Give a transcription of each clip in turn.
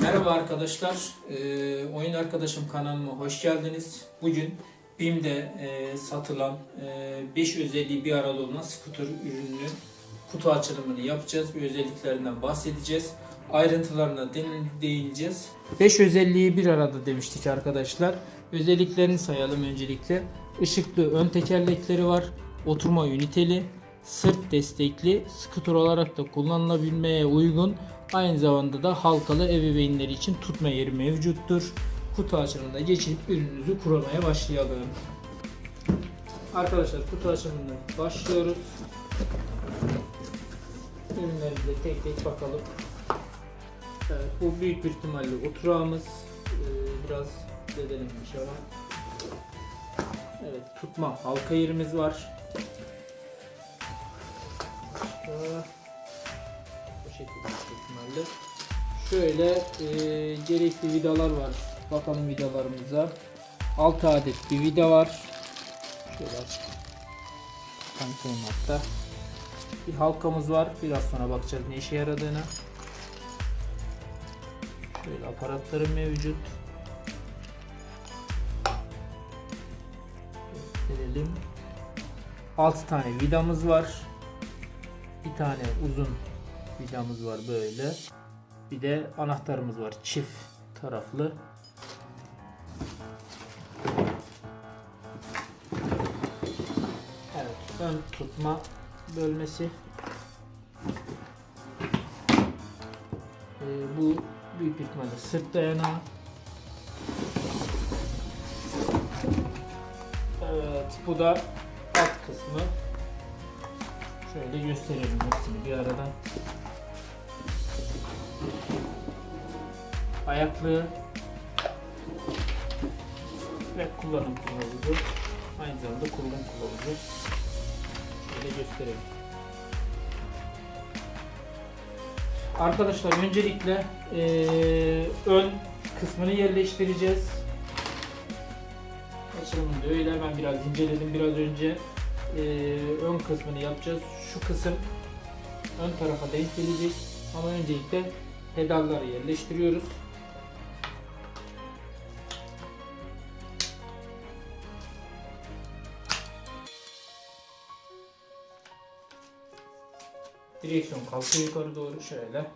Merhaba arkadaşlar, Ee, Oyun Arkadaşım kanalıma hoş geldiniz. Bugün BİM'de e, satılan 5 özelliği bir arada olan scooter ürününün kutu açılımını yapacağız. Bir özelliklerinden bahsedeceğiz. Ayrıntılarına de- değineceğiz. 5 özelliği bir arada demiştik arkadaşlar. Özelliklerini sayalım öncelikle. Işıklı ön tekerlekleri var. Oturma üniteli, sırt destekli, scooter olarak da kullanılabilmeye uygun. Aynı zamanda da halkalı ebeveynler için tutma yeri mevcuttur. Kutu açılımına geçip ürününüzü kuramaya başlayalım. Arkadaşlar kutu açılımına başlıyoruz. Ürünlerimize tek tek bakalım. Evet, bu büyük bir ihtimalle oturağımız. Ee, biraz zedelenmiş ama. Evet tutma halka yerimiz var. Başka şekilde ihtimalle. Şöyle e, gerekli vidalar var. Bakalım vidalarımıza. 6 adet bir vida var. Şöyle aç. Tanıtayım hatta. Bir halkamız var. Biraz sonra bakacağız ne işe yaradığını. Şöyle aparatları mevcut. Gösterelim. 6 tane vidamız var. Bir tane uzun vidamız var böyle. Bir de anahtarımız var çift taraflı. Evet, ön tutma bölmesi. Ee, bu büyük ihtimalle sırt dayanağı. Evet, bu da alt kısmı. Şöyle gösterelim hepsini bir aradan. Ayaklığı ve kullanım kılavuzu. Aynı zamanda kullanım kılavuzu. Şöyle gösterelim. Arkadaşlar öncelikle eee, ön kısmını yerleştireceğiz. Açılımında öyle ben biraz inceledim biraz önce. Eee, ön kısmını yapacağız. Şu kısım ön tarafa denk gelecek. Ama öncelikle pedalları yerleştiriyoruz. Direksiyon kalkıyor yukarı doğru şöyle.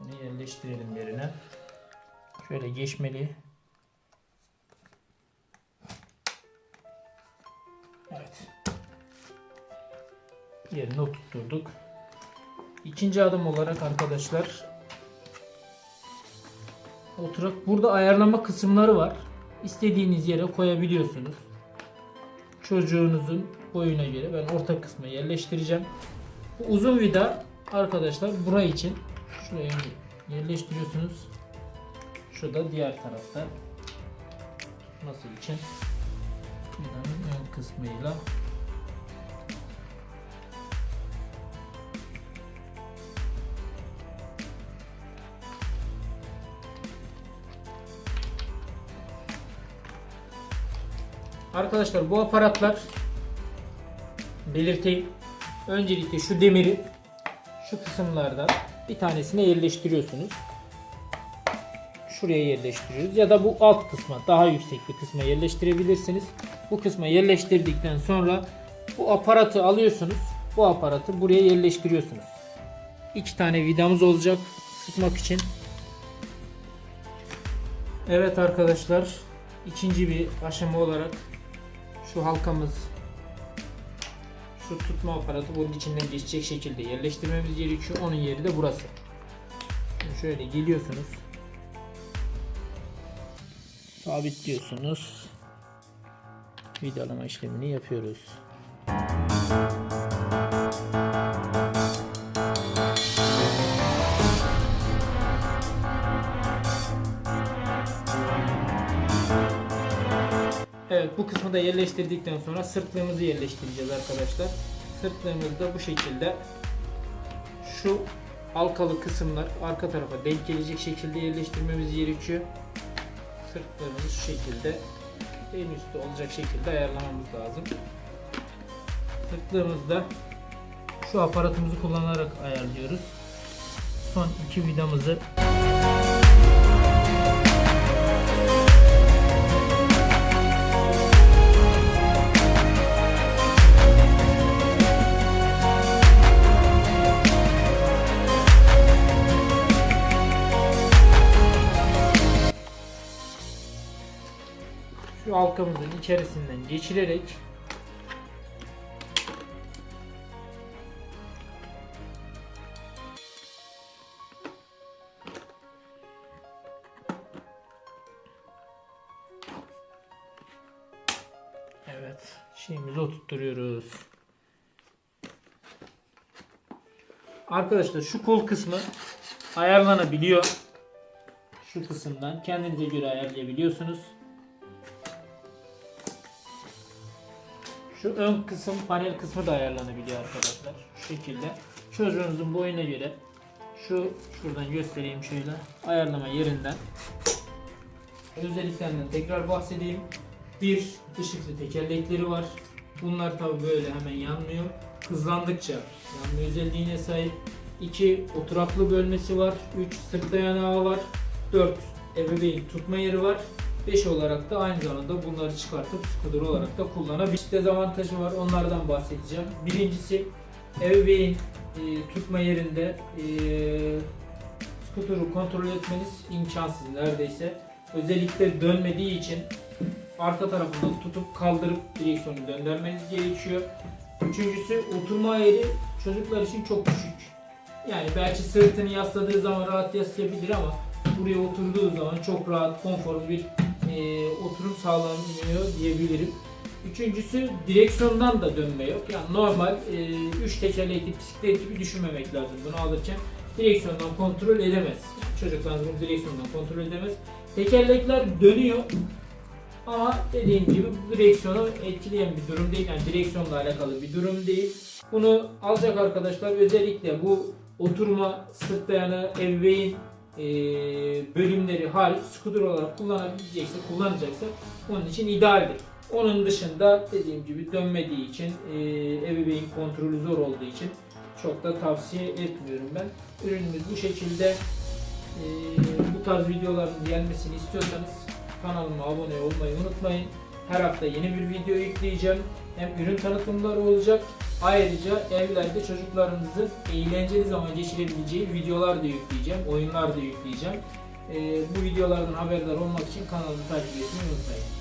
Bunu yerleştirelim yerine. Şöyle geçmeli. Yerine oturtturduk. İkinci adım olarak arkadaşlar oturak burada ayarlama kısımları var. İstediğiniz yere koyabiliyorsunuz. Çocuğunuzun boyuna göre ben orta kısma yerleştireceğim. Bu uzun vida arkadaşlar buraya için şuraya yerleştiriyorsunuz. Şurada diğer tarafta nasıl için vidanın ön kısmıyla Arkadaşlar bu aparatlar belirteyim. Öncelikle şu demiri şu kısımlardan bir tanesine yerleştiriyorsunuz. Şuraya yerleştiriyoruz ya da bu alt kısma daha yüksek bir kısma yerleştirebilirsiniz. Bu kısma yerleştirdikten sonra bu aparatı alıyorsunuz. Bu aparatı buraya yerleştiriyorsunuz. İki tane vidamız olacak sıkmak için. Evet arkadaşlar ikinci bir aşama olarak şu halkamız şu tutma aparatı bunun içinden geçecek şekilde yerleştirmemiz gerekiyor. Onun yeri de burası. Şimdi şöyle geliyorsunuz. Sabitliyorsunuz. Vidalama işlemini yapıyoruz. Evet bu kısmı da yerleştirdikten sonra sırtlığımızı yerleştireceğiz arkadaşlar. Sırtlığımız da bu şekilde şu halkalı kısımlar arka tarafa denk gelecek şekilde yerleştirmemiz gerekiyor. Sırtlarımızı şu şekilde en üstte olacak şekilde ayarlamamız lazım. Sırtlığımızda şu aparatımızı kullanarak ayarlıyoruz. Son iki vidamızı halkamızın içerisinden geçirerek Evet, şeyimizi oturtturuyoruz. Arkadaşlar şu kol kısmı ayarlanabiliyor. Şu kısımdan kendinize göre ayarlayabiliyorsunuz. Şu ön kısım panel kısmı da ayarlanabiliyor arkadaşlar. Şu şekilde. Çocuğunuzun boyuna göre şu şuradan göstereyim şöyle ayarlama yerinden özelliklerinden tekrar bahsedeyim. Bir ışıklı tekerlekleri var. Bunlar tabi böyle hemen yanmıyor. Hızlandıkça yanma özelliğine sahip. 2 oturaklı bölmesi var. 3 sırt dayanağı var. 4 ebeveyn tutma yeri var. 5 olarak da aynı zamanda bunları çıkartıp skuter olarak da kullanabilir. Dezavantajı var. Onlardan bahsedeceğim. Birincisi ebeveyn e, tutma yerinde e, skuturu kontrol etmeniz imkansız neredeyse. Özellikle dönmediği için arka tarafından tutup kaldırıp direksiyonu döndürmeniz gerekiyor. Üçüncüsü oturma yeri çocuklar için çok düşük. Yani belki sırtını yasladığı zaman rahat yaslayabilir ama buraya oturduğu zaman çok rahat, konforlu bir e, oturum sağlanıyor diyebilirim. Üçüncüsü direksiyondan da dönme yok. Yani normal 3 tekerlekli bisiklet gibi düşünmemek lazım bunu alırken. Direksiyondan kontrol edemez. Çocuklarınız bunu direksiyondan kontrol edemez. Tekerlekler dönüyor ama dediğim gibi direksiyonu etkileyen bir durum değil. Yani direksiyonla alakalı bir durum değil. Bunu alacak arkadaşlar özellikle bu oturma, sırt dayanı, ebeveyn e, bölümleri hariç scooter olarak kullanabilecekse, kullanacaksa onun için idealdir. Onun dışında dediğim gibi dönmediği için, e, ebeveyn kontrolü zor olduğu için çok da tavsiye etmiyorum ben. Ürünümüz bu şekilde. E, bu tarz videoların gelmesini istiyorsanız kanalıma abone olmayı unutmayın. Her hafta yeni bir video yükleyeceğim. Hem ürün tanıtımları olacak. Ayrıca evlerde çocuklarınızın eğlenceli zaman geçirebileceği videolar da yükleyeceğim. Oyunlar da yükleyeceğim. Ee, bu videolardan haberdar olmak için kanalımı takip etmeyi unutmayın.